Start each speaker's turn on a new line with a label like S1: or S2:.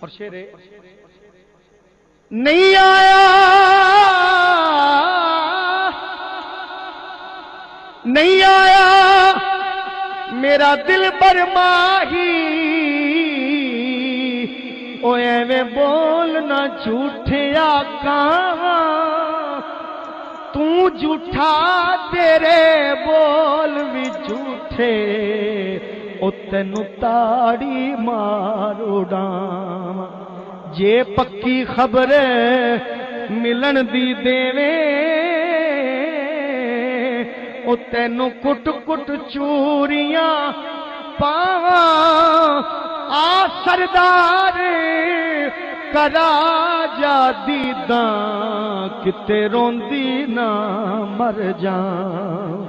S1: اور شیرے نہیں آیا۔ نہیں آیا۔ میرا دل پر ماہی او ایویں بولنا جھوٹے آقا تو جھوٹا تیرے بول بھی جھوٹے۔ او تاڑی مارو ڈام جے پکی خبر ملن دی دیویں او تینو کٹ کٹ چوریاں پاواں آ سردار کرا جا دیداں کتے روندی نہ مر جاں